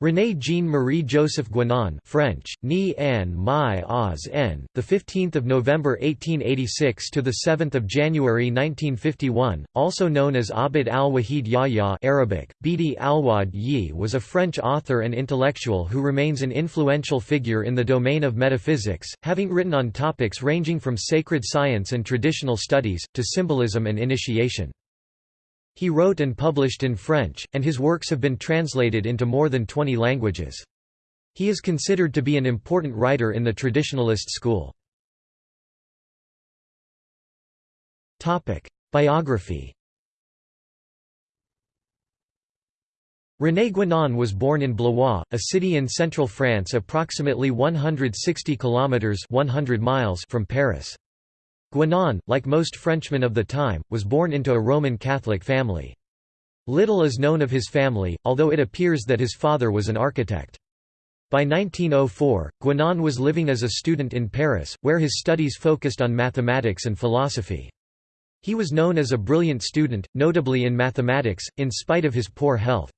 René Jean-Marie Joseph Guénon French, Ni An Mai Oz N, the 15th of November 1886 to the 7th of January 1951, also known as Abd al-Wahid Yahya Arabic, Bidi al-Wad Yi was a French author and intellectual who remains an influential figure in the domain of metaphysics, having written on topics ranging from sacred science and traditional studies, to symbolism and initiation. He wrote and published in French, and his works have been translated into more than 20 languages. He is considered to be an important writer in the traditionalist school. Biography René Guénon was born in Blois, a city in central France approximately 160 kilometers 100 miles from Paris. Guénon, like most Frenchmen of the time, was born into a Roman Catholic family. Little is known of his family, although it appears that his father was an architect. By 1904, Guénon was living as a student in Paris, where his studies focused on mathematics and philosophy. He was known as a brilliant student, notably in mathematics, in spite of his poor health.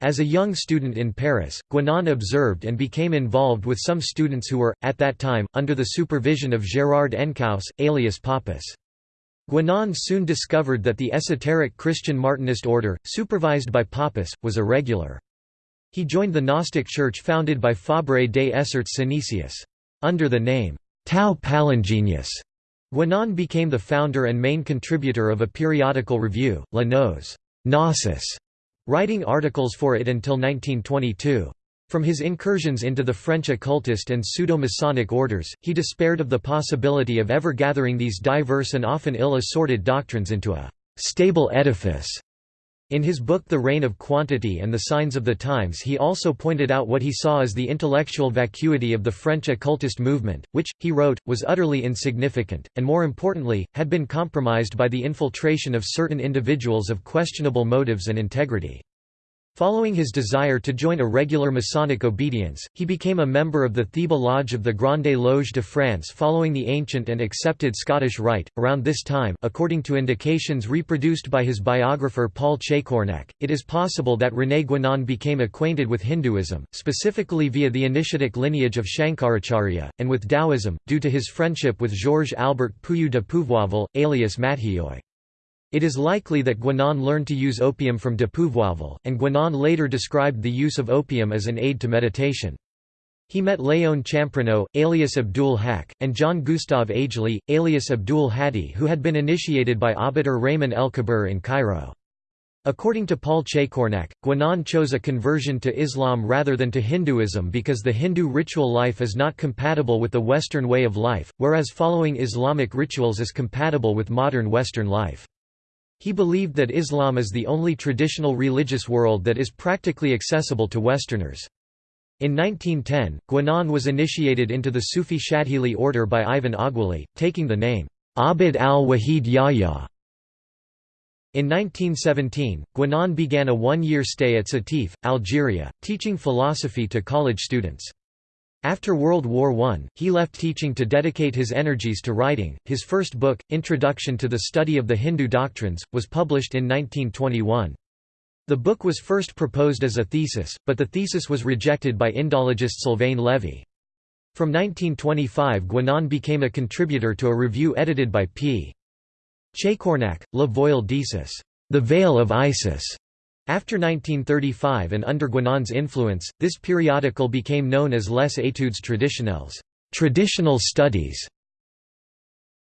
As a young student in Paris, Guénon observed and became involved with some students who were, at that time, under the supervision of Gérard Encausse, alias Papus. Guénon soon discovered that the esoteric Christian Martinist order, supervised by Papus, was irregular. He joined the Gnostic Church founded by Fabre des Essarts Synesius. Under the name, Tau Palingenius, Guénon became the founder and main contributor of a periodical review, La Gnosis Gnosis, writing articles for it until 1922. From his incursions into the French occultist and pseudo-Masonic orders, he despaired of the possibility of ever gathering these diverse and often ill-assorted doctrines into a «stable edifice» In his book The Reign of Quantity and the Signs of the Times he also pointed out what he saw as the intellectual vacuity of the French occultist movement, which, he wrote, was utterly insignificant, and more importantly, had been compromised by the infiltration of certain individuals of questionable motives and integrity. Following his desire to join a regular Masonic obedience, he became a member of the Theban Lodge of the Grande Loge de France following the ancient and accepted Scottish Rite. Around this time, according to indications reproduced by his biographer Paul Chacornac, it is possible that René Guénon became acquainted with Hinduism, specifically via the initiatic lineage of Shankaracharya, and with Taoism, due to his friendship with Georges Albert Pouilloux de Pouvourville, alias Matthieu. It is likely that Guénon learned to use opium from de Pouvourville, and Guénon later described the use of opium as an aid to meditation. He met Léon Champrenaud, alias Abdul Haq, and John Gustave Agelii, alias Abdul Hadi who had been initiated by Abdur Rahman el-Kabir in Cairo. According to Paul Chacornac, Guénon chose a conversion to Islam rather than to Hinduism because the Hindu ritual life is not compatible with the Western way of life, whereas following Islamic rituals is compatible with modern Western life. He believed that Islam is the only traditional religious world that is practically accessible to Westerners. In 1910, Guénon was initiated into the Sufi Shadhili order by Ivan Aguéli, taking the name, Abd al-Wahid Yahya. In 1917, Guénon began a one-year stay at Sétif, Algeria, teaching philosophy to college students. After World War I, he left teaching to dedicate his energies to writing. His first book, Introduction to the Study of the Hindu Doctrines, was published in 1921. The book was first proposed as a thesis, but the thesis was rejected by Indologist Sylvain Lévy. From 1925 Guénon became a contributor to a review edited by P. Chacornac, Le Voile d'Isis, The Veil of Isis, after 1935 and under Guénon's influence, this periodical became known as Les Études traditionnelles. Traditional studies",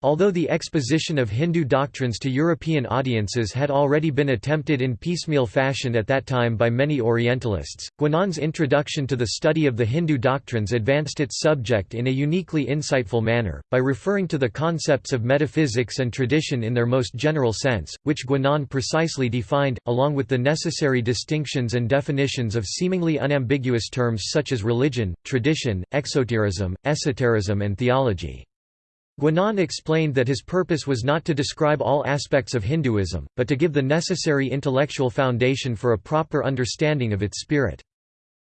Although the exposition of Hindu doctrines to European audiences had already been attempted in piecemeal fashion at that time by many Orientalists, Guénon's introduction to the study of the Hindu doctrines advanced its subject in a uniquely insightful manner, by referring to the concepts of metaphysics and tradition in their most general sense, which Guénon precisely defined, along with the necessary distinctions and definitions of seemingly unambiguous terms such as religion, tradition, exoterism, esotericism and theology. Guénon explained that his purpose was not to describe all aspects of Hinduism, but to give the necessary intellectual foundation for a proper understanding of its spirit.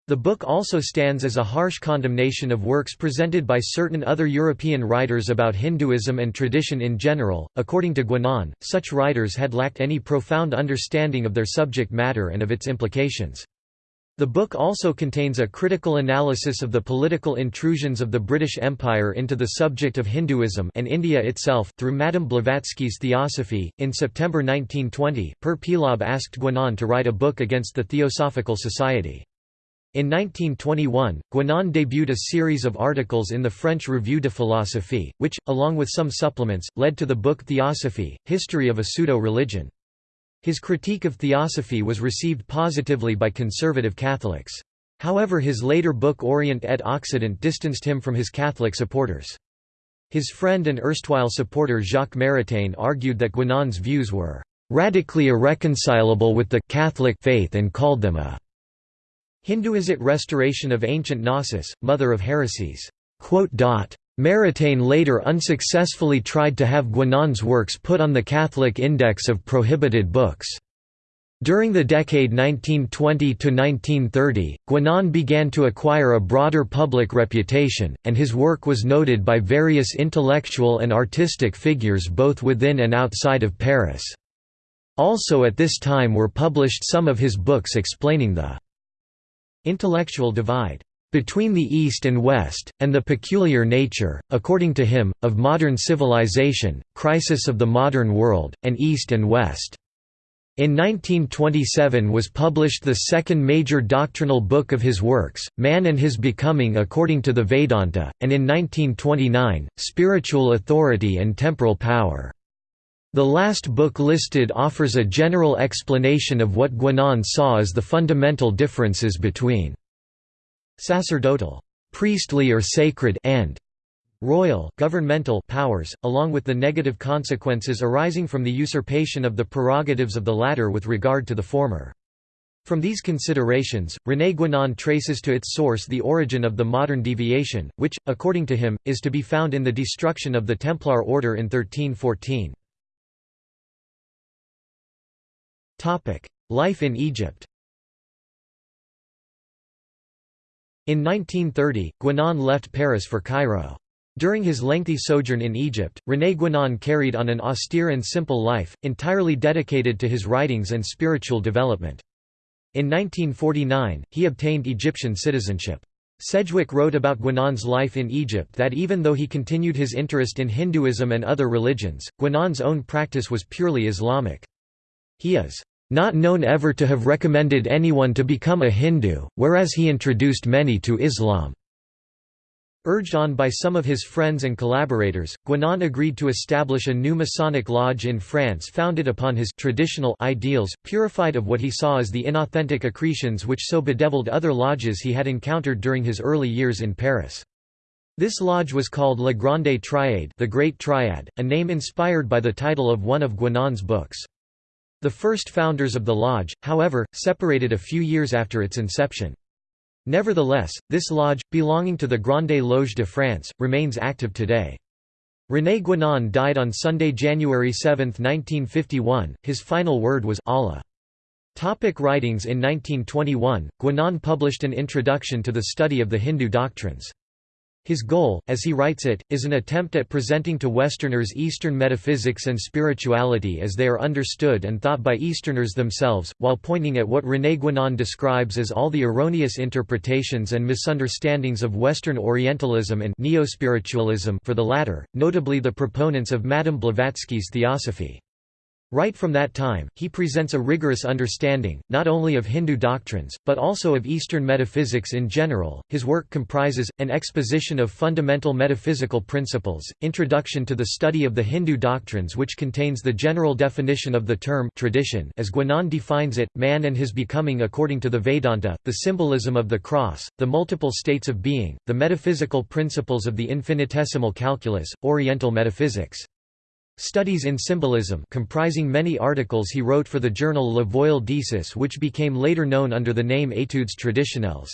The book also stands as a harsh condemnation of works presented by certain other European writers about Hinduism and tradition in general. According to Guénon, such writers had lacked any profound understanding of their subject matter and of its implications. The book also contains a critical analysis of the political intrusions of the British Empire into the subject of Hinduism and India itself through Madame Blavatsky's Theosophy. In September 1920, Père Peillaube asked Guénon to write a book against the Theosophical Society. In 1921, Guénon debuted a series of articles in the French Revue de Philosophie, which, along with some supplements, led to the book Theosophy, History of a Pseudo-Religion. His critique of theosophy was received positively by conservative Catholics. However his later book Orient et Occident distanced him from his Catholic supporters. His friend and erstwhile supporter Jacques Maritain argued that Guénon's views were radically irreconcilable with the Catholic faith and called them a Hinduisit restoration of ancient Gnosis, mother of heresies. Maritain later unsuccessfully tried to have Guénon's works put on the Catholic Index of Prohibited Books. During the decade 1920–1930, Guénon began to acquire a broader public reputation, and his work was noted by various intellectual and artistic figures both within and outside of Paris. Also at this time were published some of his books explaining the intellectual divide between the East and West, and the peculiar nature, according to him, of modern civilization, crisis of the modern world, and East and West. In 1927 was published the second major doctrinal book of his works, Man and His Becoming According to the Vedanta, and in 1929, Spiritual Authority and Temporal Power. The last book listed offers a general explanation of what Guénon saw as the fundamental differences between sacerdotal, priestly or sacred and royal governmental powers, along with the negative consequences arising from the usurpation of the prerogatives of the latter with regard to the former. From these considerations, René Guénon traces to its source the origin of the modern deviation, which, according to him, is to be found in the destruction of the Templar order in 1314. Life in Egypt In 1930, Guénon left Paris for Cairo. During his lengthy sojourn in Egypt, René Guénon carried on an austere and simple life, entirely dedicated to his writings and spiritual development. In 1949, he obtained Egyptian citizenship. Sedgwick wrote about Guénon's life in Egypt that even though he continued his interest in Hinduism and other religions, Guénon's own practice was purely Islamic. He is not known ever to have recommended anyone to become a Hindu, whereas he introduced many to Islam. Urged on by some of his friends and collaborators, Guénon agreed to establish a new Masonic lodge in France founded upon his traditional ideals, purified of what he saw as the inauthentic accretions which so bedeviled other lodges he had encountered during his early years in Paris. This lodge was called La Grande Triade the Great Triad, a name inspired by the title of one of Guénon's books. The first founders of the lodge, however, separated a few years after its inception. Nevertheless, this lodge, belonging to the Grande Loge de France, remains active today. René Guénon died on Sunday, January 7, 1951. His final word was Allah. Topic writings In 1921, Guénon published an introduction to the study of the Hindu doctrines. His goal, as he writes it, is an attempt at presenting to Westerners Eastern metaphysics and spirituality as they are understood and thought by Easterners themselves, while pointing at what René Guénon describes as all the erroneous interpretations and misunderstandings of Western Orientalism and neo-spiritualism for the latter, notably the proponents of Madame Blavatsky's theosophy. Right from that time, he presents a rigorous understanding, not only of Hindu doctrines, but also of Eastern metaphysics in general. His work comprises an exposition of fundamental metaphysical principles, introduction to the study of the Hindu doctrines, which contains the general definition of the term tradition as Guénon defines it, man and his becoming according to the Vedanta, the symbolism of the cross, the multiple states of being, the metaphysical principles of the infinitesimal calculus, Oriental metaphysics. Studies in Symbolism comprising many articles he wrote for the journal Le Voile d'Isis which became later known under the name Études traditionnelles.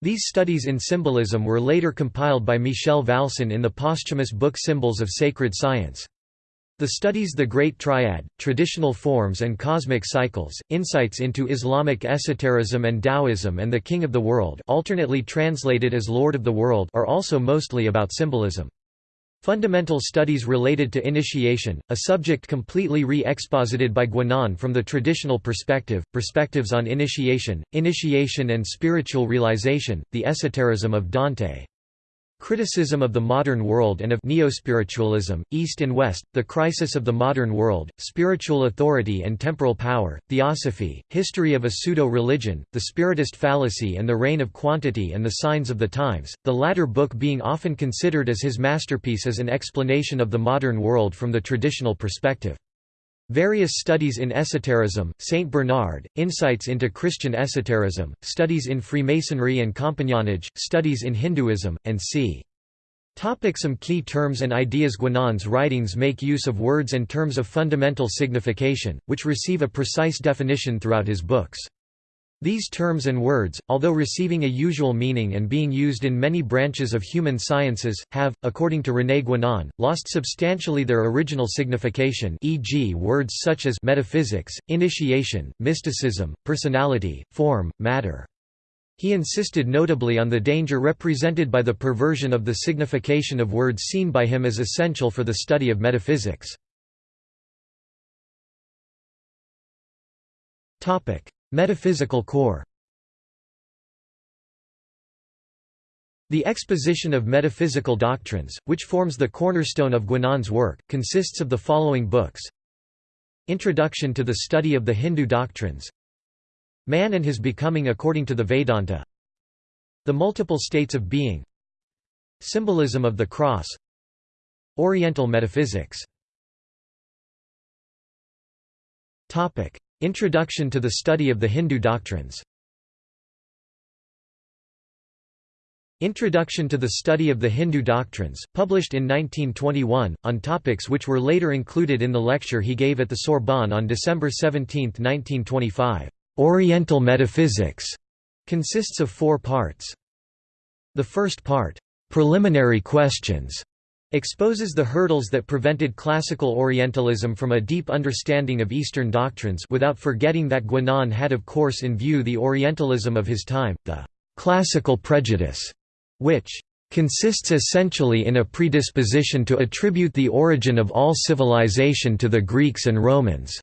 These studies in symbolism were later compiled by Michel Vâlsan in the posthumous book Symbols of Sacred Science. The studies The Great Triad, Traditional Forms and Cosmic Cycles, Insights into Islamic Esotericism and Taoism and the King of the World alternately translated as Lord of the World are also mostly about symbolism. Fundamental studies related to initiation, a subject completely re-exposited by Guénon from the traditional perspective, perspectives on initiation, initiation and spiritual realization, the esotericism of Dante. Criticism of the modern world and of neo-spiritualism, East and West, the crisis of the modern world, spiritual authority and temporal power, theosophy, history of a pseudo-religion, the spiritist fallacy and the reign of quantity and the signs of the times, the latter book being often considered as his masterpiece as an explanation of the modern world from the traditional perspective. Various studies in esotericism, Saint Bernard, Insights into Christian Esotericism, Studies in Freemasonry and Compagnonnage, Studies in Hinduism, and c. Topic some key terms and ideas Guénon's writings make use of words and terms of fundamental signification, which receive a precise definition throughout his books. These terms and words, although receiving a usual meaning and being used in many branches of human sciences, have, according to René Guénon, lost substantially their original signification e.g. words such as metaphysics, initiation, mysticism, personality, form, matter. He insisted notably on the danger represented by the perversion of the signification of words seen by him as essential for the study of metaphysics. Metaphysical core. The exposition of metaphysical doctrines, which forms the cornerstone of Guénon's work, consists of the following books. Introduction to the Study of the Hindu Doctrines. Man and His Becoming According to the Vedanta. The Multiple States of Being. Symbolism of the Cross. Oriental Metaphysics Introduction to the Study of the Hindu Doctrines Introduction to the Study of the Hindu Doctrines, published in 1921, on topics which were later included in the lecture he gave at the Sorbonne on December 17, 1925. Oriental Metaphysics consists of four parts. The first part, Preliminary Questions, exposes the hurdles that prevented classical Orientalism from a deep understanding of Eastern doctrines without forgetting that Guénon had of course in view the Orientalism of his time, the «classical prejudice», which «consists essentially in a predisposition to attribute the origin of all civilization to the Greeks and Romans».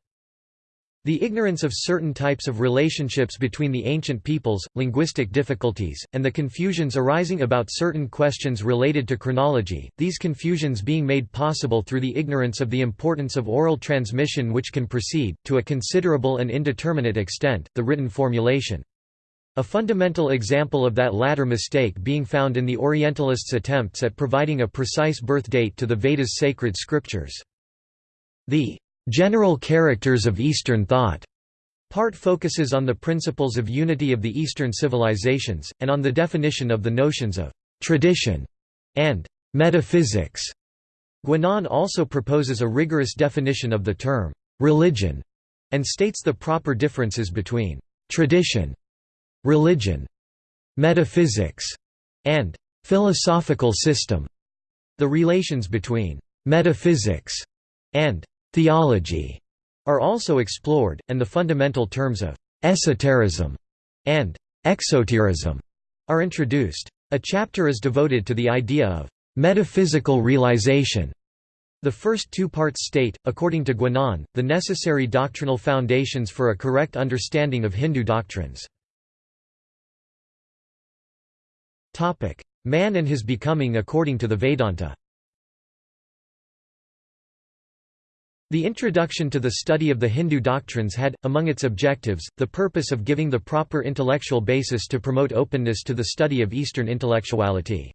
The ignorance of certain types of relationships between the ancient peoples, linguistic difficulties, and the confusions arising about certain questions related to chronology, these confusions being made possible through the ignorance of the importance of oral transmission which can precede, to a considerable and indeterminate extent, the written formulation. A fundamental example of that latter mistake being found in the Orientalists' attempts at providing a precise birth date to the Vedas' sacred scriptures. The General characters of Eastern thought part focuses on the principles of unity of the Eastern civilizations, and on the definition of the notions of tradition and metaphysics. Guénon also proposes a rigorous definition of the term religion and states the proper differences between tradition, religion, metaphysics, and philosophical system. The relations between metaphysics and theology are also explored, and the fundamental terms of esotericism and exoterism are introduced. A chapter is devoted to the idea of metaphysical realization. The first two parts state, according to Guénon, the necessary doctrinal foundations for a correct understanding of Hindu doctrines. Man and his becoming according to the Vedanta The introduction to the study of the Hindu doctrines had, among its objectives, the purpose of giving the proper intellectual basis to promote openness to the study of Eastern intellectuality.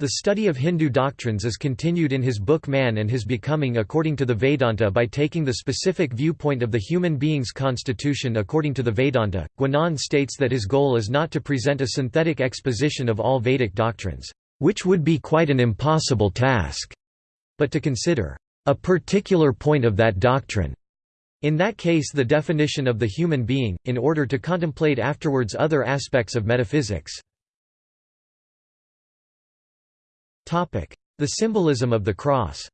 The study of Hindu doctrines is continued in his book Man and His Becoming according to the Vedanta by taking the specific viewpoint of the human being's constitution according to the Vedanta. Guénon states that his goal is not to present a synthetic exposition of all Vedic doctrines, which would be quite an impossible task, but to consider a particular point of that doctrine. In that case the definition of the human being, in order to contemplate afterwards other aspects of metaphysics. The symbolism of the cross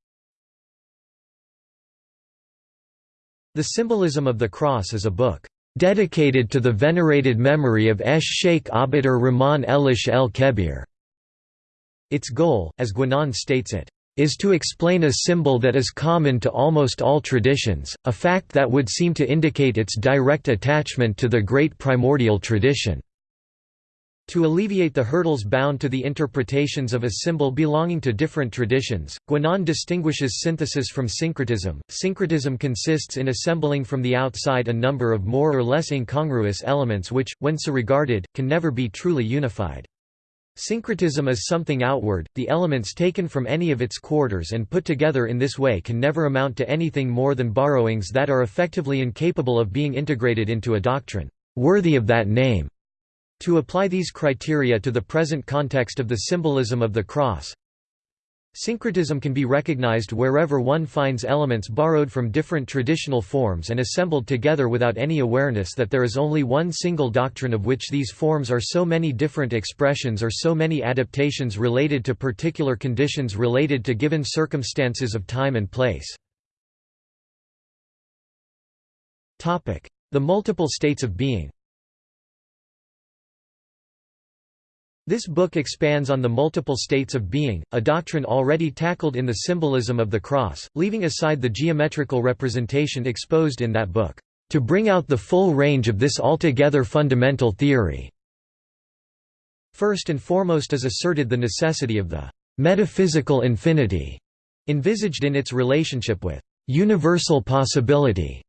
The Symbolism of the Cross is a book dedicated to the venerated memory of Esh Sheikh Abd Rahman Elish el Kebir. Its goal, as Guénon states it, is to explain a symbol that is common to almost all traditions, a fact that would seem to indicate its direct attachment to the great primordial tradition. To alleviate the hurdles bound to the interpretations of a symbol belonging to different traditions, Guénon distinguishes synthesis from syncretism. Syncretism consists in assembling from the outside a number of more or less incongruous elements which, when so regarded, can never be truly unified. Syncretism is something outward, the elements taken from any of its quarters and put together in this way can never amount to anything more than borrowings that are effectively incapable of being integrated into a doctrine, worthy of that name. To apply these criteria to the present context of the symbolism of the cross, Syncretism can be recognized wherever one finds elements borrowed from different traditional forms and assembled together without any awareness that there is only one single doctrine of which these forms are so many different expressions or so many adaptations related to particular conditions related to given circumstances of time and place. The multiple states of being This book expands on the multiple states of being, a doctrine already tackled in the symbolism of the cross, leaving aside the geometrical representation exposed in that book, to bring out the full range of this altogether fundamental theory. First and foremost is asserted the necessity of the metaphysical infinity, envisaged in its relationship with universal possibility.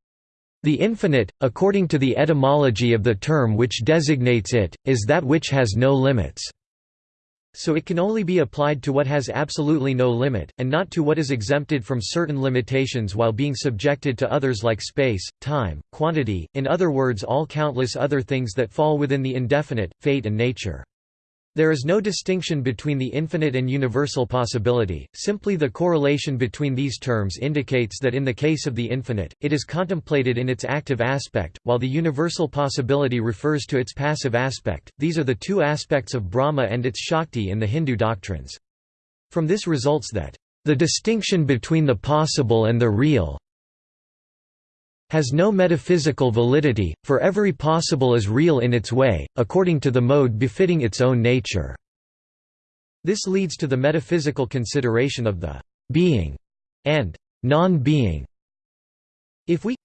The infinite, according to the etymology of the term which designates it, is that which has no limits. So it can only be applied to what has absolutely no limit, and not to what is exempted from certain limitations while being subjected to others like space, time, quantity, in other words all countless other things that fall within the indefinite, fate and nature. There is no distinction between the infinite and universal possibility, simply the correlation between these terms indicates that in the case of the infinite, it is contemplated in its active aspect, while the universal possibility refers to its passive aspect. These are the two aspects of Brahma and its Shakti in the Hindu doctrines. From this results that, the distinction between the possible and the real, has no metaphysical validity, for every possible is real in its way, according to the mode befitting its own nature. This leads to the metaphysical consideration of the being and non-being. If we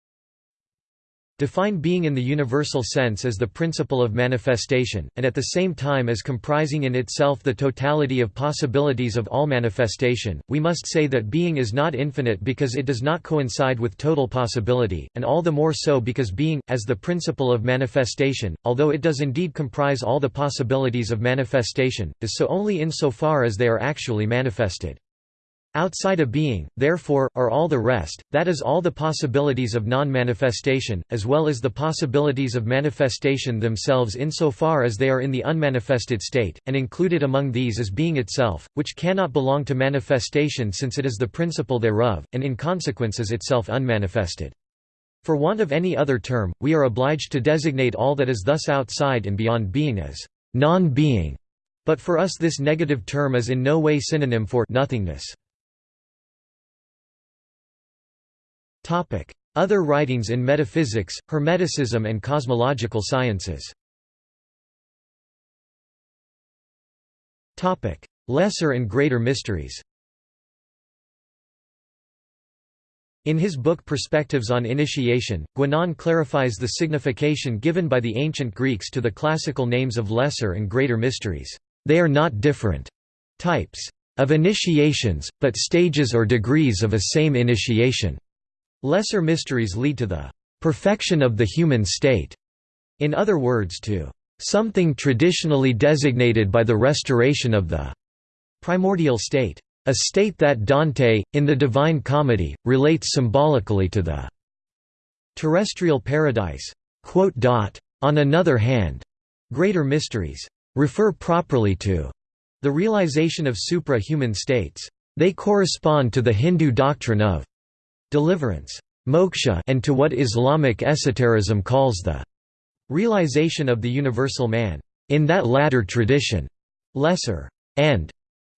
Define being in the universal sense as the principle of manifestation, and at the same time as comprising in itself the totality of possibilities of all manifestation. We must say that being is not infinite because it does not coincide with total possibility, and all the more so because being, as the principle of manifestation, although it does indeed comprise all the possibilities of manifestation, is so only insofar as they are actually manifested. Outside a being, therefore, are all the rest, that is all the possibilities of non-manifestation, as well as the possibilities of manifestation themselves insofar as they are in the unmanifested state, and included among these is being itself, which cannot belong to manifestation since it is the principle thereof, and in consequence is itself unmanifested. For want of any other term, we are obliged to designate all that is thus outside and beyond being as non-being, but for us this negative term is in no way synonym for nothingness. Other writings in metaphysics, hermeticism and cosmological sciences Lesser and greater mysteries In his book Perspectives on Initiation, Guénon clarifies the signification given by the ancient Greeks to the classical names of lesser and greater mysteries. They are not different types of initiations, but stages or degrees of a same initiation. Lesser mysteries lead to the perfection of the human state, in other words to something traditionally designated by the restoration of the primordial state. A state that Dante, in the Divine Comedy, relates symbolically to the terrestrial paradise. On another hand, greater mysteries refer properly to the realization of supra-human states. They correspond to the Hindu doctrine of deliverance moksha and to what Islamic esotericism calls the realization of the universal man. In that latter tradition, lesser and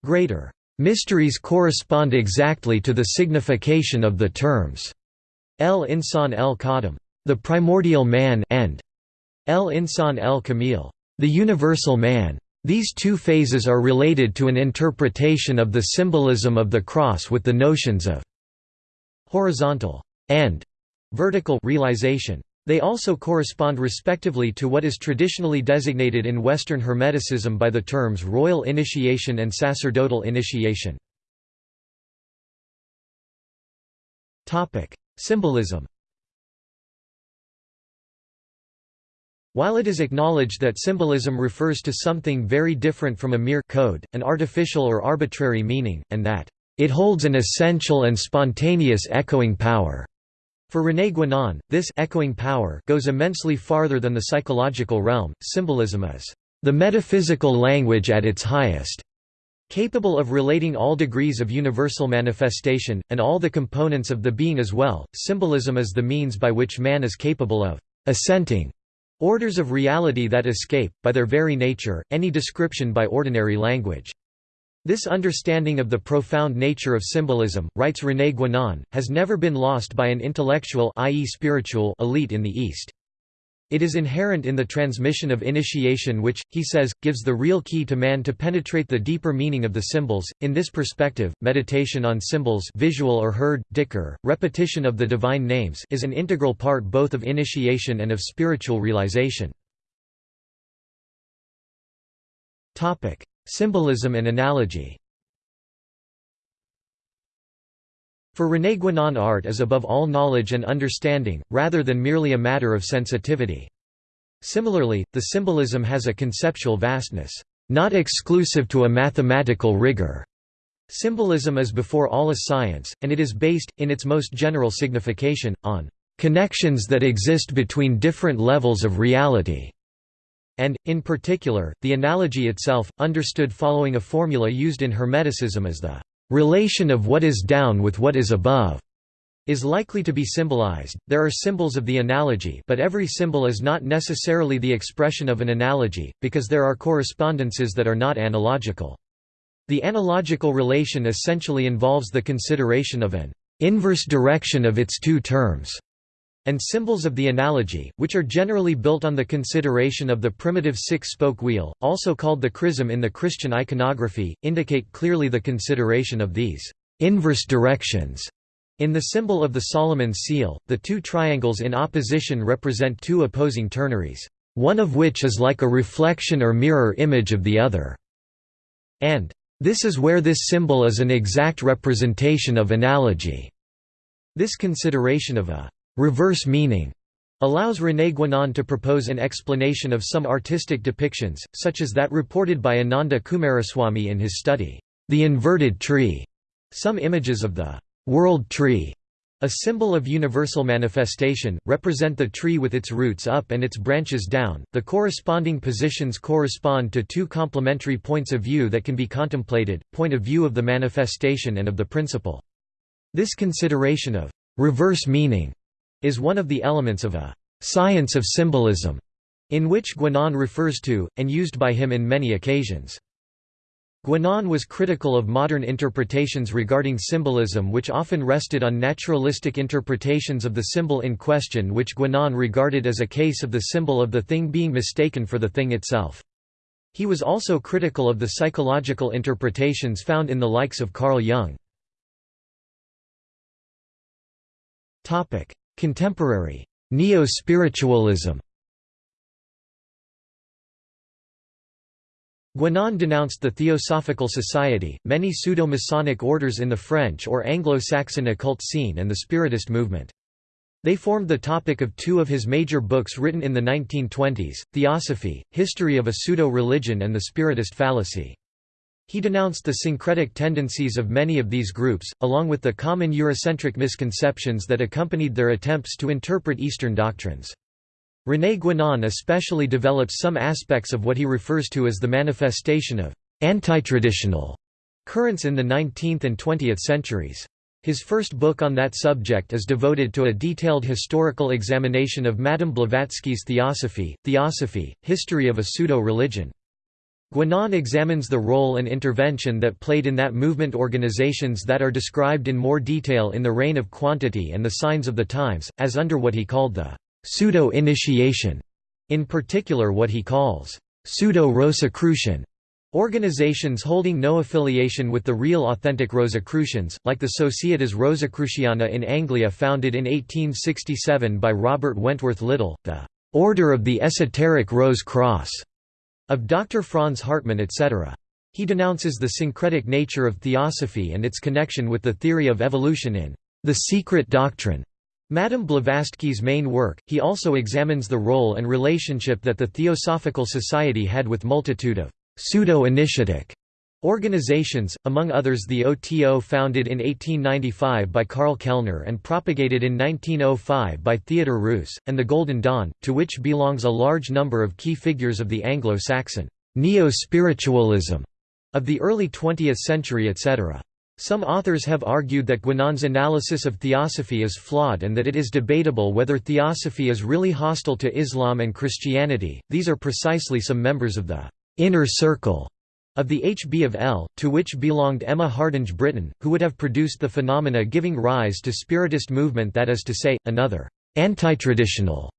greater mysteries correspond exactly to the signification of the terms el insan el qadim, the primordial man, and el insan el kamil, the universal man. These two phases are related to an interpretation of the symbolism of the cross with the notions of horizontal and vertical realization. They also correspond respectively to what is traditionally designated in Western Hermeticism by the terms royal initiation and sacerdotal initiation. Symbolism While it is acknowledged that symbolism refers to something very different from a mere code, an artificial or arbitrary meaning, and that it holds an essential and spontaneous echoing power. For René Guénon, this echoing power goes immensely farther than the psychological realm. Symbolism is the metaphysical language at its highest, capable of relating all degrees of universal manifestation, and all the components of the being as well. Symbolism is the means by which man is capable of assenting Orders of reality that escape, by their very nature, any description by ordinary language. This understanding of the profound nature of symbolism, writes René Guénon, has never been lost by an intellectual i.e. spiritual elite in the East. It is inherent in the transmission of initiation which, he says, gives the real key to man to penetrate the deeper meaning of the symbols. In this perspective, meditation on symbols visual or heard, dhikr, repetition of the divine names is an integral part both of initiation and of spiritual realization. Symbolism and analogy For René Guénon art is above all knowledge and understanding, rather than merely a matter of sensitivity. Similarly, the symbolism has a conceptual vastness, not exclusive to a mathematical rigor. Symbolism is before all a science, and it is based, in its most general signification, on connections that exist between different levels of reality. And, in particular, the analogy itself, understood following a formula used in Hermeticism as the relation of what is down with what is above is likely to be symbolized. There are symbols of the analogy, but every symbol is not necessarily the expression of an analogy, because there are correspondences that are not analogical. The analogical relation essentially involves the consideration of an inverse direction of its two terms and symbols of the analogy, which are generally built on the consideration of the primitive six-spoke wheel, also called the chrism in the Christian iconography, indicate clearly the consideration of these inverse directions. In the symbol of the Solomon seal, the two triangles in opposition represent two opposing ternaries, one of which is like a reflection or mirror image of the other, and this is where this symbol is an exact representation of analogy. This consideration of a reverse meaning allows René Guénon to propose an explanation of some artistic depictions, such as that reported by Ananda Coomaraswamy in his study, The Inverted Tree. Some images of the world tree, a symbol of universal manifestation, represent the tree with its roots up and its branches down. The corresponding positions correspond to two complementary points of view that can be contemplated point of view of the manifestation and of the principle. This consideration of reverse meaning is one of the elements of a «science of symbolism» in which Guénon refers to, and used by him in many occasions. Guénon was critical of modern interpretations regarding symbolism which often rested on naturalistic interpretations of the symbol in question which Guénon regarded as a case of the symbol of the thing being mistaken for the thing itself. He was also critical of the psychological interpretations found in the likes of Carl Jung. Contemporary Neo-spiritualism Guénon denounced the Theosophical Society, many pseudo-Masonic orders in the French or Anglo-Saxon occult scene and the Spiritist movement. They formed the topic of two of his major books written in the 1920s, Theosophy, History of a Pseudo-Religion and the Spiritist Fallacy. He denounced the syncretic tendencies of many of these groups, along with the common Eurocentric misconceptions that accompanied their attempts to interpret Eastern doctrines. René Guénon especially develops some aspects of what he refers to as the manifestation of antitraditional currents in the 19th and 20th centuries. His first book on that subject is devoted to a detailed historical examination of Madame Blavatsky's Theosophy, Theosophy, History of a Pseudo-Religion. Guénon examines the role and intervention that played in that movement organizations that are described in more detail in The Reign of Quantity and the Signs of the Times, as under what he called the pseudo-initiation, in particular what he calls pseudo-Rosicrucian. Organizations holding no affiliation with the real authentic Rosicrucians, like the Societas Rosicruciana in Anglia founded in 1867 by Robert Wentworth Little, the "'Order of the Esoteric Rose Cross' of Dr. Franz Hartmann etc. He denounces the syncretic nature of theosophy and its connection with the theory of evolution in The Secret Doctrine. Madame Blavatsky's main work, he also examines the role and relationship that the Theosophical Society had with multitude of pseudo-initiatic organizations, among others the OTO founded in 1895 by Karl Kellner and propagated in 1905 by Theodor Reuss, and the Golden Dawn, to which belongs a large number of key figures of the Anglo-Saxon neo-spiritualism of the early 20th century etc. Some authors have argued that Guénon's analysis of theosophy is flawed and that it is debatable whether theosophy is really hostile to Islam and Christianity. These are precisely some members of the inner circle of the HB of L, to which belonged Emma Hardinge Britten, who would have produced the phenomena giving rise to Spiritist movement that is to say, another anti-traditional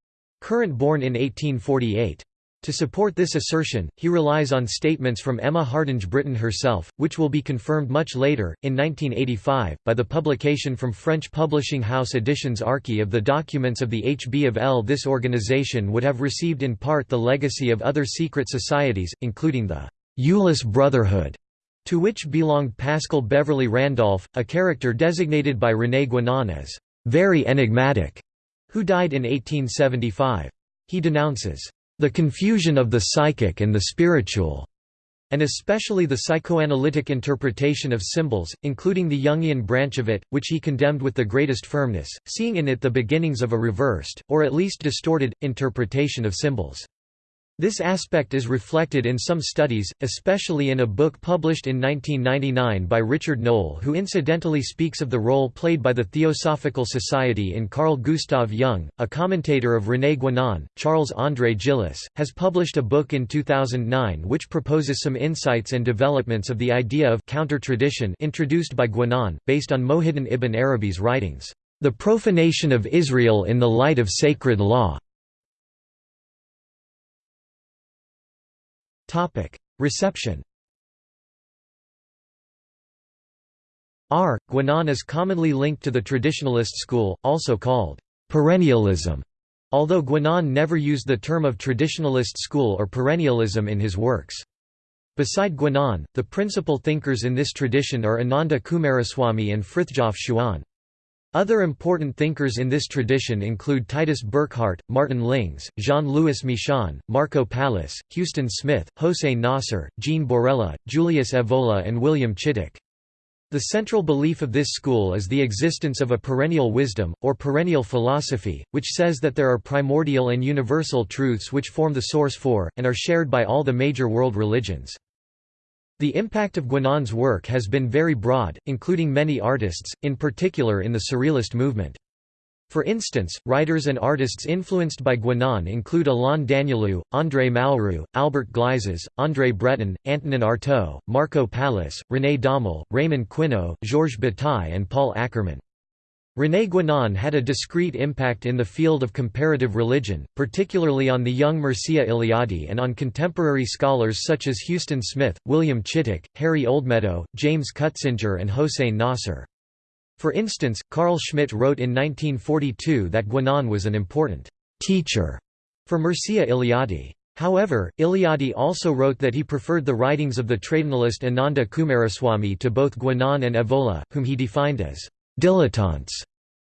current born in 1848. To support this assertion, he relies on statements from Emma Hardinge Britten herself, which will be confirmed much later, in 1985, by the publication from French publishing house Editions Archè of the documents of the HB of L. This organization would have received in part the legacy of other secret societies, including the Eulis Brotherhood, to which belonged Pascal Beverly Randolph, a character designated by René Guénon as very enigmatic, who died in 1875. He denounces the confusion of the psychic and the spiritual, and especially the psychoanalytic interpretation of symbols, including the Jungian branch of it, which he condemned with the greatest firmness, seeing in it the beginnings of a reversed, or at least distorted, interpretation of symbols. This aspect is reflected in some studies, especially in a book published in 1999 by Richard Noll who incidentally speaks of the role played by the Theosophical Society in Carl Gustav Jung. A commentator of René Guénon, Charles-André Gillis, has published a book in 2009 which proposes some insights and developments of the idea of counter-tradition introduced by Guénon, based on Mohidin ibn Arabi's writings, "...the profanation of Israel in the light of sacred law." Reception R. Guénon is commonly linked to the traditionalist school, also called perennialism, although Guénon never used the term of traditionalist school or perennialism in his works. Beside Guénon, the principal thinkers in this tradition are Ananda Coomaraswamy and Frithjof Schuon. Other important thinkers in this tradition include Titus Burckhardt, Martin Lings, Jean-Louis Michon, Marco Pallis, Huston Smith, Hossein Nasr, Jean Borella, Julius Evola and William Chittick. The central belief of this school is the existence of a perennial wisdom, or perennial philosophy, which says that there are primordial and universal truths which form the source for, and are shared by all the major world religions. The impact of Guénon's work has been very broad, including many artists, in particular in the Surrealist movement. For instance, writers and artists influenced by Guénon include Alain Daniélou, André Malraux, Albert Gleizes, André Breton, Antonin Artaud, Marco Pallis, René Daumal, Raymond Queneau, Georges Bataille and Paul Ackerman. René Guénon had a discrete impact in the field of comparative religion, particularly on the young Mircea Eliade and on contemporary scholars such as Huston Smith, William Chittick, Harry Oldmeadow, James Cutsinger and Hossein Nasr. For instance, Carl Schmitt wrote in 1942 that Guénon was an important «teacher» for Mircea Eliade. However, Eliade also wrote that he preferred the writings of the traditionalist Ananda Coomaraswamy to both Guénon and Evola, whom he defined as dilettantes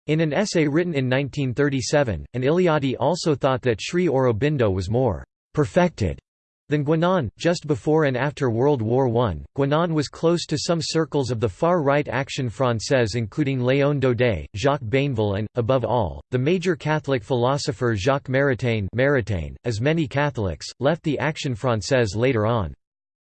in an essay written in 1937, and Eliade also thought that Sri Aurobindo was more perfected than Guénon. Just before and after World War I, Guénon was close to some circles of the far-right Action Française including Léon Daudet, Jacques Bainville and, above all, the major Catholic philosopher Jacques Maritain, Maritain as many Catholics, left the Action Française later on.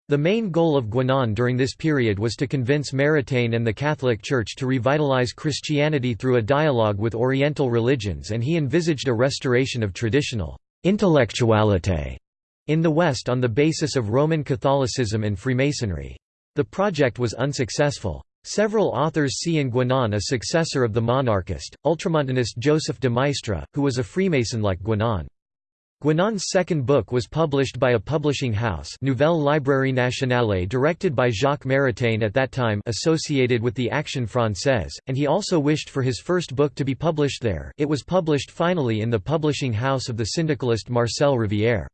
The main goal of Guénon during this period was to convince Maritain and the Catholic Church to revitalize Christianity through a dialogue with Oriental religions and he envisaged a restoration of traditional «intellectualité» in the West on the basis of Roman Catholicism and Freemasonry. The project was unsuccessful. Several authors see in Guénon a successor of the monarchist, ultramontanist Joseph de Maistre, who was a Freemason like Guénon. Guénon's second book was published by a publishing house Nouvelle Librairie Nationale directed by Jacques Maritain at that time associated with the Action Française, and he also wished for his first book to be published there it was published finally in the publishing house of the syndicalist Marcel Rivière.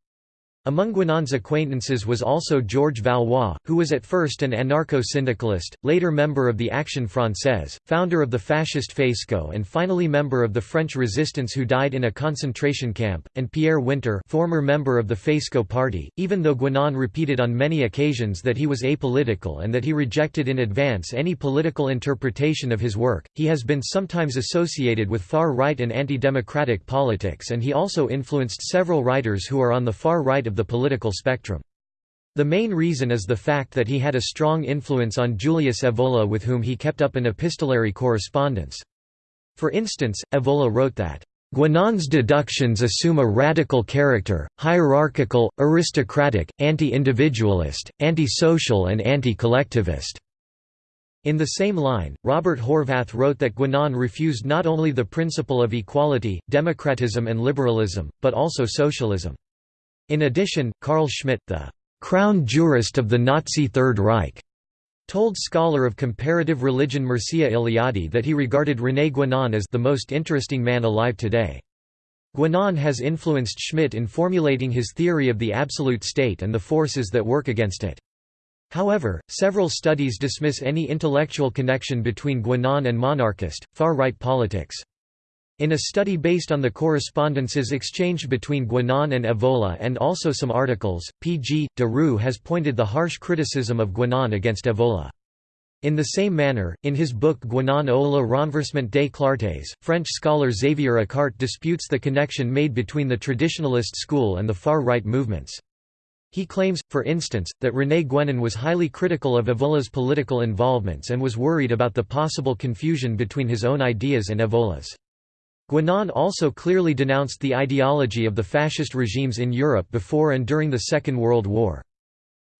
Among Guénon's acquaintances was also Georges Valois, who was at first an anarcho-syndicalist, later member of the Action Française, founder of the fascist Faisceau and finally member of the French resistance who died in a concentration camp, and Pierre Winter former member of the Faisceau party, even though Guénon repeated on many occasions that he was apolitical and that he rejected in advance any political interpretation of his work, he has been sometimes associated with far-right and anti-democratic politics and he also influenced several writers who are on the far right of of the political spectrum. The main reason is the fact that he had a strong influence on Julius Evola with whom he kept up an epistolary correspondence. For instance, Evola wrote that, Guénon's deductions assume a radical character, hierarchical, aristocratic, anti-individualist, anti-social and anti-collectivist." In the same line, Robert Horvath wrote that Guénon refused not only the principle of equality, democratism and liberalism, but also socialism. In addition, Carl Schmitt, the «crown jurist of the Nazi Third Reich», told scholar of comparative religion Mircea Eliade that he regarded René Guénon as «the most interesting man alive today». Guénon has influenced Schmitt in formulating his theory of the absolute state and the forces that work against it. However, several studies dismiss any intellectual connection between Guénon and monarchist, far-right politics. In a study based on the correspondences exchanged between Guénon and Evola and also some articles, P. G. de Roux has pointed the harsh criticism of Guénon against Evola. In the same manner, in his book Guénon au le renversement des clartés, French scholar Xavier Accart disputes the connection made between the traditionalist school and the far-right movements. He claims, for instance, that René Guénon was highly critical of Evola's political involvements and was worried about the possible confusion between his own ideas and Evola's. Guénon also clearly denounced the ideology of the fascist regimes in Europe before and during the Second World War.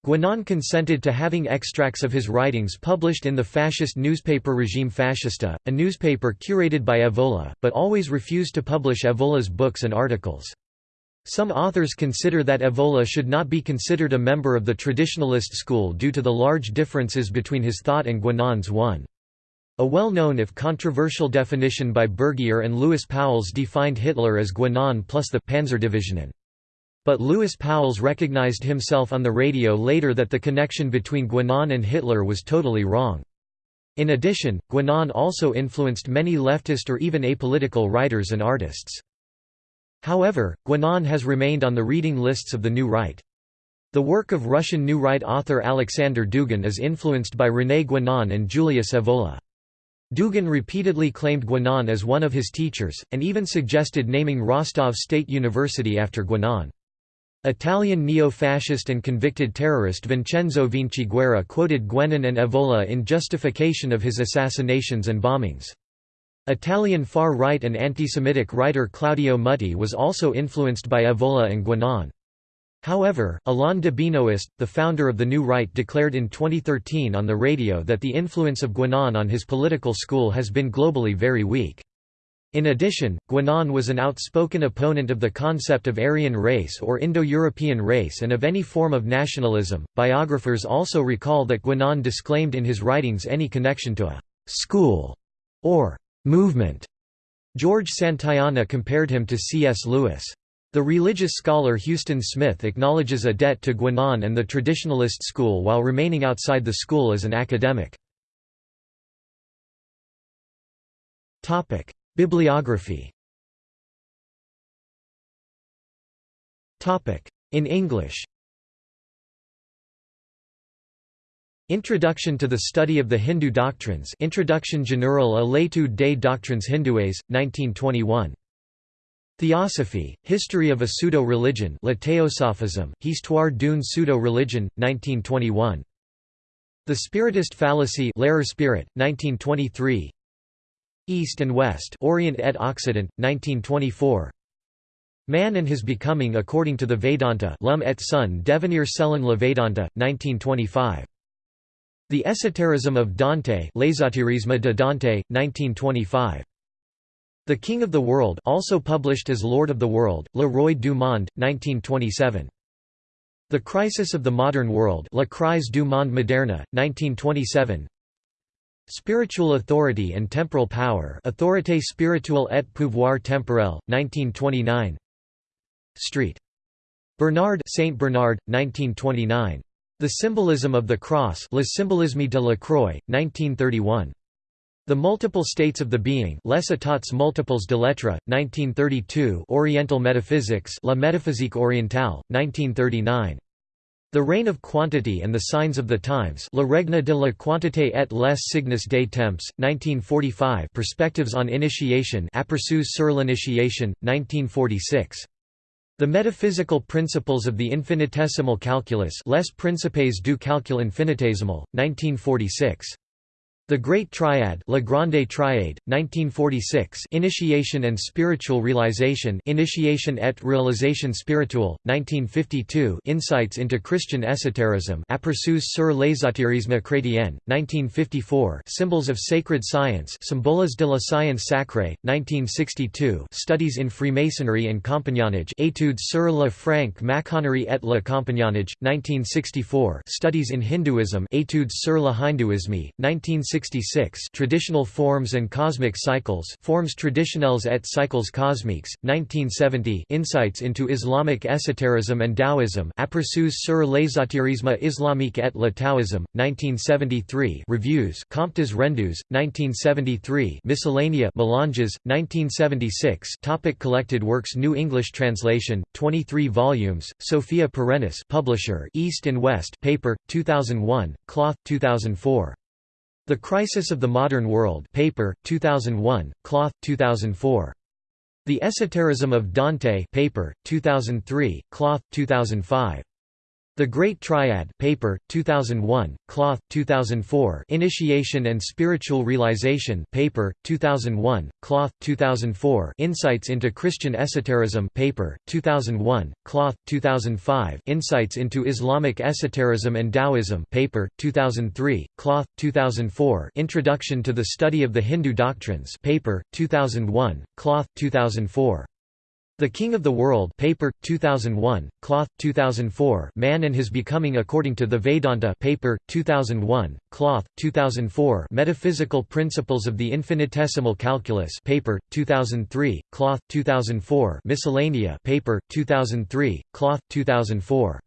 Guénon consented to having extracts of his writings published in the fascist newspaper Regime Fascista, a newspaper curated by Evola, but always refused to publish Evola's books and articles. Some authors consider that Evola should not be considered a member of the traditionalist school due to the large differences between his thought and Guénon's one. A well-known if controversial definition by Bergier and Louis Pauwels defined Hitler as Guénon plus the Panzerdivisionen. But Louis Pauwels recognized himself on the radio later that the connection between Guénon and Hitler was totally wrong. In addition, Guénon also influenced many leftist or even apolitical writers and artists. However, Guénon has remained on the reading lists of the New Right. The work of Russian New Right author Alexander Dugin is influenced by René Guénon and Julius Evola. Dugin repeatedly claimed Guénon as one of his teachers, and even suggested naming Rostov State University after Guénon. Italian neo-fascist and convicted terrorist Vincenzo Vinciguerra quoted Guénon and Evola in justification of his assassinations and bombings. Italian far-right and anti-Semitic writer Claudio Mutti was also influenced by Evola and Guénon. However, Alain de Benoist, the founder of the New Right declared in 2013 on the radio that the influence of Guénon on his political school has been globally very weak. In addition, Guénon was an outspoken opponent of the concept of Aryan race or Indo-European race and of any form of nationalism. Biographers also recall that Guénon disclaimed in his writings any connection to a school or movement. George Santayana compared him to C.S. Lewis. The religious scholar Huston Smith acknowledges a debt to Guénon and the traditionalist school while remaining outside the school as an academic. Bibliography. In English. Introduction to the Study of the Hindu Doctrines. Introduction générale à l'étude des doctrines hindoues, 1921 Theosophy, History of a Pseudo-Religion La Théosophisme, Histoire d'une Pseudo-Religion, 1921. The Spiritist Fallacy L'Erreur spirite, 1923 East and West Orient et Occident, 1924 Man and His Becoming According to the Vedanta L'Homme et son devenir selon le Vedanta, 1925. The Esoterism of Dante L'ésotérisme de Dante, 1925. The King of the World also published as Lord of the World, Le Roi du Monde, 1927. The Crisis of the Modern World La crise du monde moderne, 1927 Spiritual Authority and Temporal Power Autorité spirituelle et pouvoir temporel, 1929 Street. Bernard Saint Bernard, 1929. The Symbolism of the Cross Le Symbolisme de la Croix, 1931. The Multiple States of the Being Les États multiples de l'être, 1932 Oriental Metaphysics La Métaphysique orientale, 1939. The Reign of Quantity and the Signs of the Times Le règne de la quantité et les signes des temps, 1945 Perspectives on Initiation Aperçus sur l'initiation, 1946. The Metaphysical Principles of the Infinitesimal Calculus Les Principes du calcul infinitésimal, 1946. The Great Triad La Grande Triade, 1946 Initiation and Spiritual Realization Initiation et Réalisation Spirituelle, 1952 Insights into Christian Esotericism Aperçus sur l'ésotérisme chrétien, 1954 Symbols of Sacred Science Symboles de la Science Sacrée, 1962 Studies in Freemasonry and Compagnonnage Études sur la franc-maçonnerie et le compagnonnage, 1964 Studies in Hinduism Études sur le hindouisme, 1960 1966 Traditional Forms and Cosmic Cycles Formes traditionnelles et cycles cosmiques, 1970 Insights into Islamic Esotericism and Taoism Aperçus sur l'ésotérisme islamique et le taoïsme, 1973 Reviews Comptes rendus, 1973 Miscellanea Melanges, 1976 Topic Collected works New English translation, 23 volumes, Sophia Perennis publisher East and West paper, 2001, cloth, 2004. The Crisis of the Modern World paper, 2001, Cloth, 2004. The Esotericism of Dante paper, 2003, Cloth, 2005. The Great Triad paper, 2001, Cloth, 2004 Initiation and Spiritual Realization paper, 2001, Cloth, 2004 Insights into Christian Esotericism paper, 2001, Cloth, 2005 Insights into Islamic Esotericism and Taoism paper, 2003, Cloth, 2004 Introduction to the Study of the Hindu Doctrines paper, 2001, Cloth, 2004 the King of the World paper, 2001, Cloth, 2004 Man and His Becoming According to the Vedanta paper, 2001, Cloth, 2004 Metaphysical Principles of the Infinitesimal Calculus paper, 2003, Cloth, 2004 Miscellanea paper, 2003, Cloth, 2004.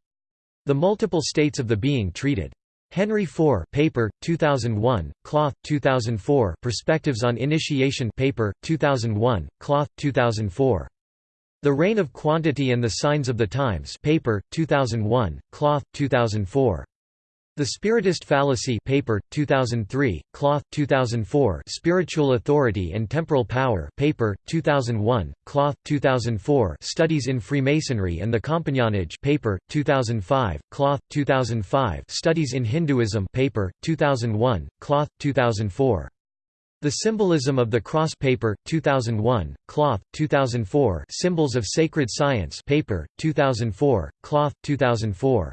The Multiple States of the Being Treated. Henry IV paper, 2001, Cloth, 2004 Perspectives on Initiation paper, 2001, Cloth, 2004. The Reign of Quantity and the Signs of the Times paper, 2001, Cloth, 2004. The Spiritist Fallacy paper, 2003, Cloth, 2004 Spiritual Authority and Temporal Power paper, 2001, Cloth, 2004 Studies in Freemasonry and the Compagnonnage paper, 2005, Cloth, 2005 Studies in Hinduism paper, 2001, Cloth, 2004 the Symbolism of the Cross Paper, 2001, Cloth, 2004 Symbols of Sacred Science paper, 2004, Cloth, 2004.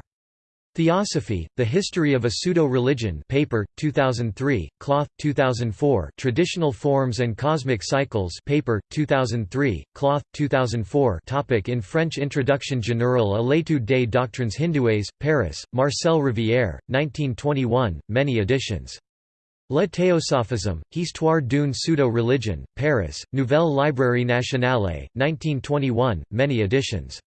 Theosophy, The History of a Pseudo-Religion paper, 2003, Cloth, 2004 Traditional Forms and Cosmic Cycles paper, 2003, Cloth, 2004 Topic In French Introduction Générale à l'étude des doctrines hindoues, Paris, Marcel Rivière, 1921, many editions. Le Théosophisme, Histoire d'une pseudo-religion, Paris, Nouvelle Librairie Nationale, 1921, many editions.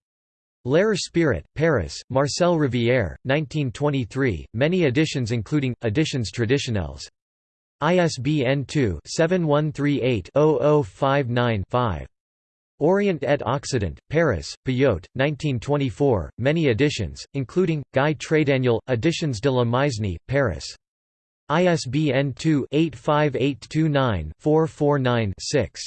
L'Air Spirit, Paris, Marcel Rivière, 1923, many editions including, editions traditionnelles. ISBN 2-7138-0059-5. Orient et Occident, Paris, Payot, 1924, many editions, including, Guy Trédaniel, Editions de la Maisnie, Paris. ISBN 2-85829-449-6.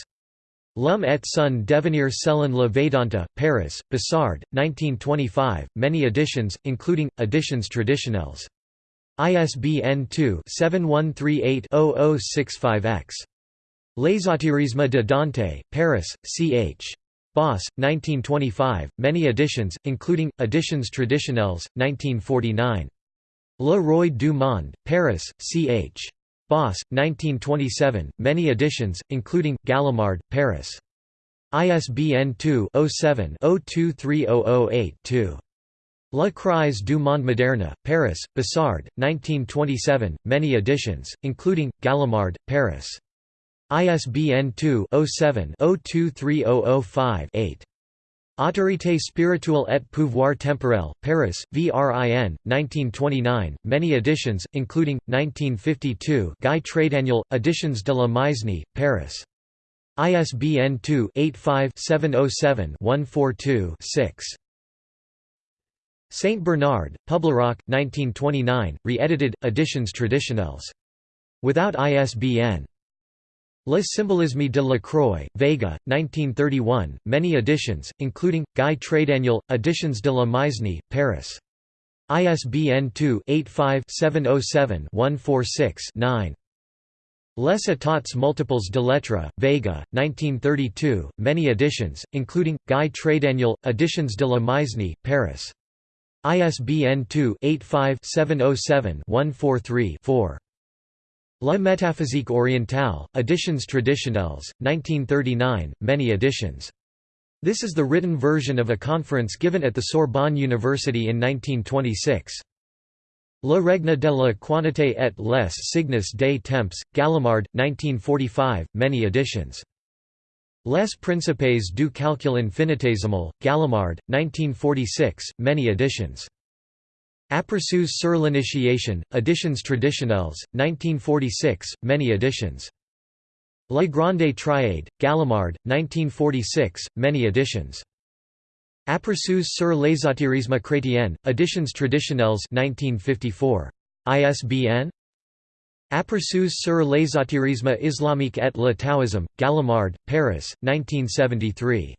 Lum et son devenir selon le Vedanta, Paris, Bossard, 1925, many editions, including, editions traditionnelles. ISBN 2-7138-0065-X. L'ésotérisme de Dante, Paris, ch. Boss, 1925, many editions, including, editions traditionnelles, 1949. Le Roi du Monde, Paris, ch. Boss, 1927, many editions, including, Gallimard, Paris. ISBN 2-07-023008-2. La Crise du Monde Moderne, Paris, Bossard, 1927, many editions, including, Gallimard, Paris. ISBN 2-07-023005-8. Autorité spirituelle et pouvoir temporel, Paris, VRIN, 1929, many editions, including, 1952 Guy Trédaniel, Editions de la Maisnie, Paris. ISBN 2-85-707-142-6. Saint Bernard, Publiroc, 1929, re-edited, Editions traditionnelles. Without ISBN. Le symbolisme de la Croix, Vega, 1931, many editions, including, Guy Trédaniel, Editions de la Maisnie, Paris. ISBN 2-85-707-146-9. Les états multiples de lettres, Vega, 1932, many editions, including, Guy Trédaniel, Editions de la Maisnie, Paris. ISBN 2-85-707-143-4. La métaphysique orientale, Editions traditionnelles, 1939, many editions. This is the written version of a conference given at the Sorbonne University in 1926. Le règne de la quantité et les signes des temps, Gallimard, 1945, many editions. Les Principes du calcul infinitésimal, Gallimard, 1946, many editions. Aperçus sur l'initiation, Editions traditionnelles, 1946, many editions. La Grande Triade, Gallimard, 1946, many editions. Aperçus sur l'ésotérisme chrétien, Editions traditionnelles 1954. ISBN Aperçus sur l'ésotérisme islamique et le taoïsme, Gallimard, Paris, 1973.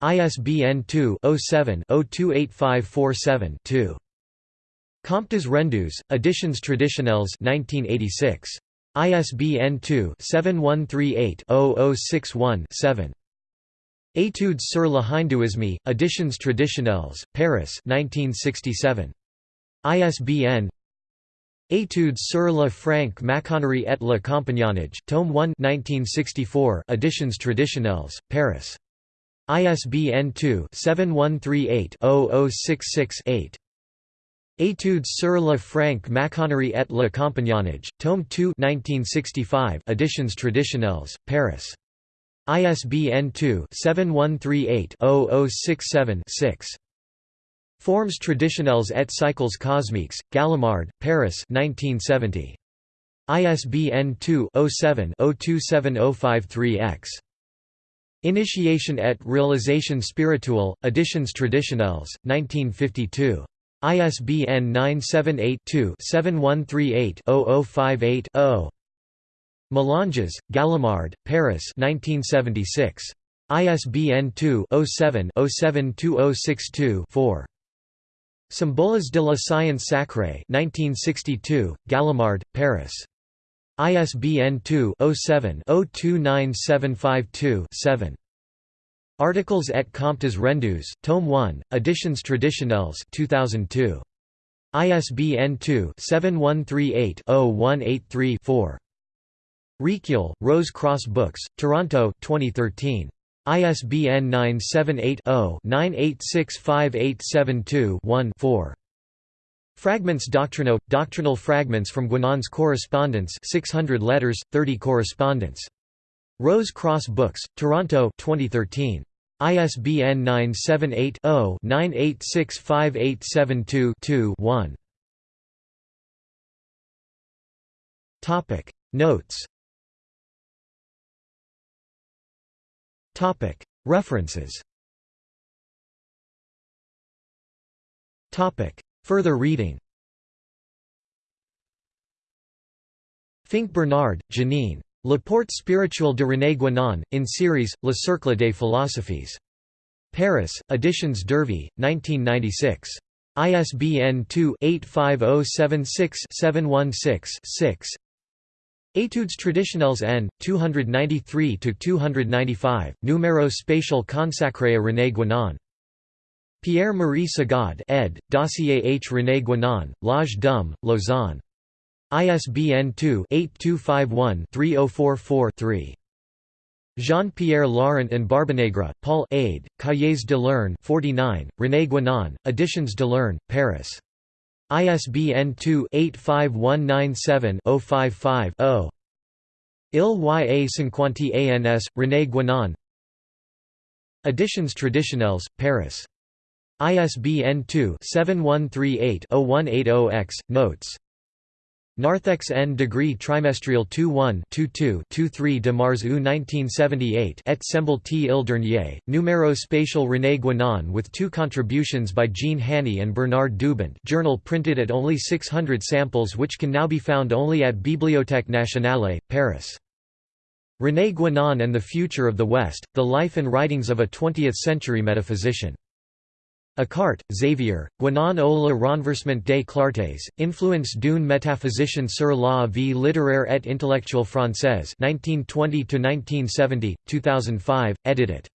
ISBN 2-07-028547-2. Comptes rendus, Editions traditionnelles 1986. ISBN 2-7138-0061-7. Études sur le hindouisme, Editions traditionnelles, Paris 1967. ISBN Études sur la franque maçonnerie et le compagnonnage, Tome 1 1964, Editions traditionnelles, Paris. ISBN 2-7138-0066-8. Études sur la franque maçonnerie et le compagnonnage, Tome 2 1965, Editions traditionnelles, Paris. ISBN 2-7138-0067-6. Formes traditionnelles et cycles cosmiques, Gallimard, Paris 1970. ISBN 2-07-027053-X. Initiation et réalisation spirituelle, Editions traditionnelles, 1952. ISBN 978 2 7138 0058 Melanges, Gallimard, Paris 1976. ISBN 2-07-072062-4. Symboles de la science sacrée 1962, Gallimard, Paris. ISBN 2-07-029752-7. Articles et comptes rendus, Tome 1, Editions traditionnelles 2002. ISBN 2-7138-0183-4. Recueil, Rose Cross Books, Toronto 2013. ISBN 978-0-9865872-1-4. Fragments Doctrinaux – Doctrinal fragments from Guénon's correspondence 600 letters, 30 correspondence. Rose Cross Books, Toronto 2013. ISBN 978 0 9865872 1 Notes. References. Further reading. Finck Bernard, Janine. Le Porte spirituel de René Guénon, in series, Le Cercle des Philosophies. Paris, Editions Dervy, 1996. ISBN 2-85076-716-6 Études traditionnelles N. 293–295, Numéro spatial consacré à René Guénon. Pierre-Marie Sigaud ed., Dossier H. René Guénon, L'Âge d'Homme, Lausanne. ISBN 2-8251-3044-3. Jean-Pierre Laurent and Barbanegre, Paul Aid, Cahiers de l'Herne 49, René Guénon, Editions de l'Herne, Paris. ISBN 2-85197-055-0. Il y a ans, René Guénon Editions Traditionnelles, Paris. ISBN 2-7138-0180-X, Notes Narthex N degree trimestriel 21 22 23 de Mars U 1978 et semble t il dernier, numéro spatial René Guénon with two contributions by Jean Haney and Bernard Dubant journal printed at only 600 samples which can now be found only at Bibliothèque Nationale, Paris. René Guénon and the Future of the West, The Life and Writings of a Twentieth-Century Metaphysician. Ecarté, Xavier, au le renversement des clartés, influence d'une métaphysicienne sur la vie littéraire et intellectuelle française 1920–1970, 2005, edited.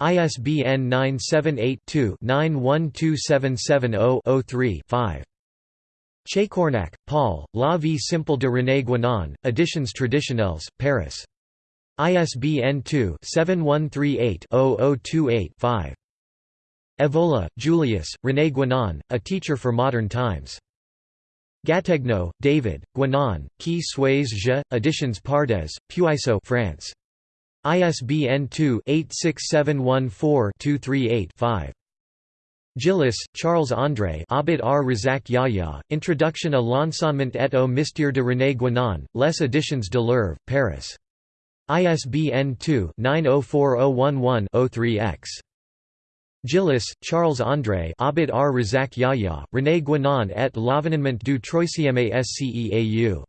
ISBN 978-2-912770-03-5. Chacornac, Paul, La vie simple de René Guénon, Editions Traditionnelles, Paris. ISBN 2-7138-0028-5. Evola, Julius, René Guénon, A Teacher for Modern Times. Gattegno, David, Guénon, Qui suis je, Editions Pardes, Puiseaux France. ISBN 2-86714-238-5. Gillis, Charles-André Abid R. Razak Yahya, Introduction à l'enseignement et au mystère de René Guénon, Les Editions de l'Oeuvre, Paris. ISBN 2-904011-03-X. Gillis, Charles-André Abid R. Razak Yahya, René Guénon et l'avènement du troisième SCEAU.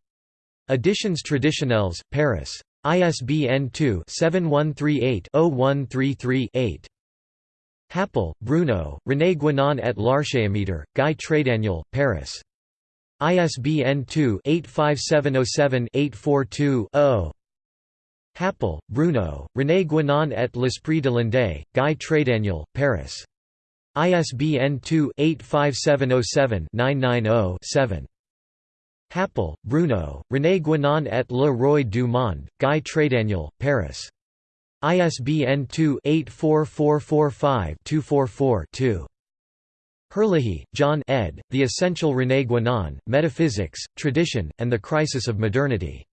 Editions Traditionnelles, Paris. ISBN 2-7138-0133-8. Happel, Bruno, René Guénon et l'Archéométre, Guy Trédaniel, Paris. ISBN 2-85707-842-0. Happel, Bruno, René Guénon et l'Esprit de l'Inde, Guy Trédaniel, Paris. ISBN 2-85707-990-7. Happel, Bruno, René Guénon et le Roi du Monde, Guy Trédaniel, Paris. ISBN 2-84445-244-2. Herlihy, John ed., The Essential René Guénon, Metaphysics, Tradition, and the Crisis of Modernity.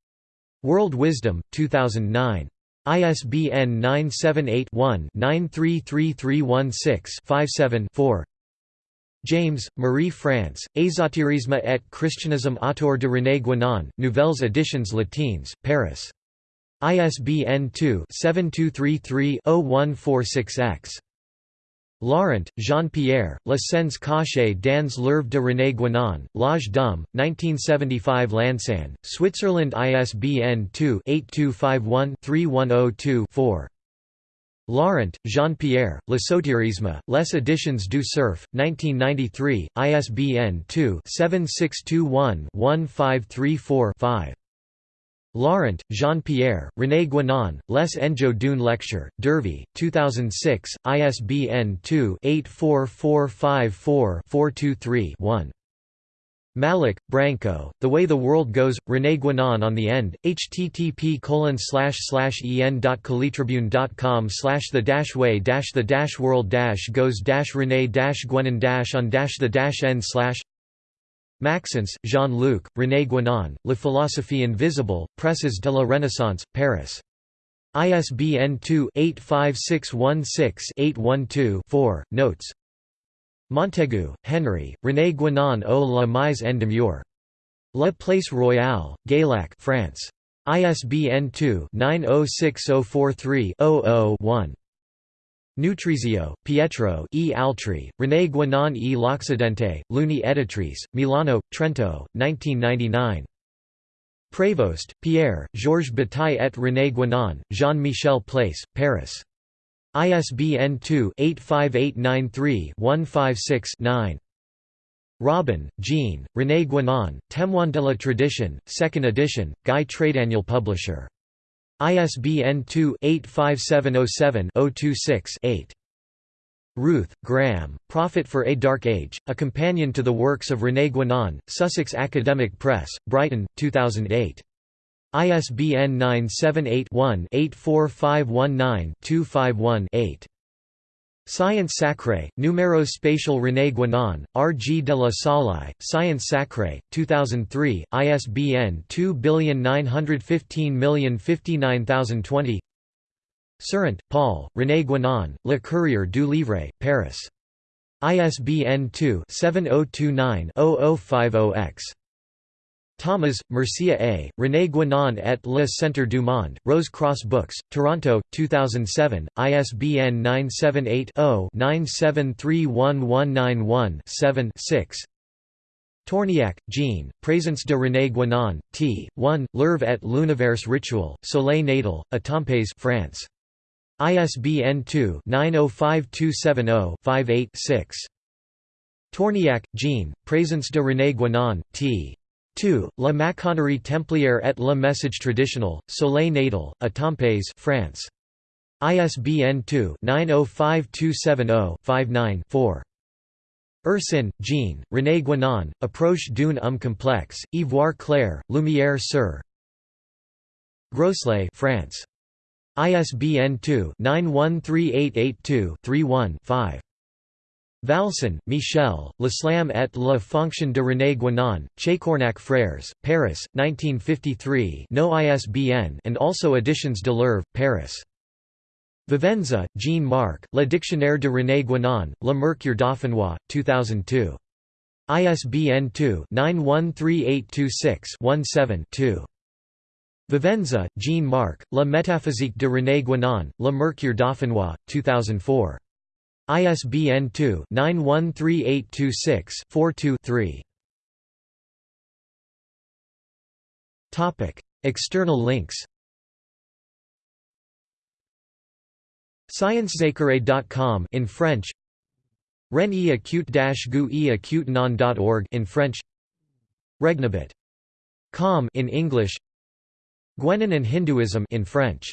World Wisdom, 2009. ISBN 978-1-933316-57-4 James, Marie France, Ésotérisme et christianisme autour de René Guénon, Nouvelles Editions Latines, Paris. ISBN 2-7233-0146-X. Laurent, Jean-Pierre, La Sens cachées dans l'œuvre de René Guénon, L'Âge d'Homme, 1975 Lausanne, Switzerland ISBN 2-8251-3102-4. Laurent, Jean-Pierre, L'ésotérisme, Les Editions du Cerf, 1993, ISBN 2-7621-1534-5. Laurent, Jean-Pierre, René Guénon, Les Enjeux d'une lecture, Dervy, 2006, ISBN 2-84454-423-1. Malik, Branko, The Way the World Goes, René Guénon on the End, http colon slash slash en.calitribune.com slash the dash way dash the dash world dash goes dash René dash Guénon dash on dash the dash end slash Maxence, Jean-Luc, René Guénon, La philosophie invisible, Presses de la Renaissance, Paris. ISBN 2-85616-812-4, notes. Montaigu, Henry, René Guénon au la mise en demeure. La Place Royale, Gaillac France. ISBN 2-906043-00-1. Nutrizio, Pietro E. Altri, René Guénon e l'Occidente, Luni Editrice, Milano, Trento, 1999. Prévost, Pierre, Georges Bataille et René Guénon, Jean-Michel Place, Paris. ISBN 2-85893-156-9. Robin, Jean, René Guénon, Témoin de la Tradition, 2nd edition, Guy Trédaniel Publisher. ISBN 2-85707-026-8. Rooth, Graham, Prophet for a Dark Age, a companion to the works of René Guénon, Sussex Academic Press, Brighton, 2008. ISBN 978-1-84519-251-8. Science Sacrée, Numéros spatial René Guénon, R. G. de la Salle, Science Sacrée, 2003, ISBN 2915059020 Sérant, Paul, René Guénon, Le Courrier du Livre, Paris. ISBN 2-7029-0050-X. Tamas, Mircea A., René Guénon et le Centre du Monde, Rose Cross Books, Toronto, 2007, ISBN 978-0-9731191-7-6 Tourniac, Jean, Présence de René Guénon, t. 1, L'Oeuvre et l'Univers Rituel, Soleil Natal, Etampes France. ISBN 2-905270-58-6. Tourniac, Jean, Présence de René Guénon, t. 2, La Maçonnerie Templière et le Message Traditionnel, Soleil Natal, Etampes France. ISBN 2-905270-59-4. Ursin, Jean, René Guénon, Approche d'une homme complexe, Ivoire clair, Lumière sur. Groslay France. ISBN 2-913882-31-5. Vâlsan, Michel, L'Islam et la fonction de René Guénon, Chacornac Frères, Paris, 1953 no ISBN and also Editions de l'Oeuvre, Paris. Vivenza, Jean-Marc, Le Dictionnaire de René Guénon, Le Mercure dauphinois, 2002. ISBN 2-913826-17-2. Vivenza, Jean-Marc, La métaphysique de René Guénon, Le Mercure dauphinois, 2004. ISBN 2-913826-42-3. External links. ScienceSacre.com in French. Ren acute gu e acute non.org in French. Regnabit.com in English. Guénon and Hinduism in French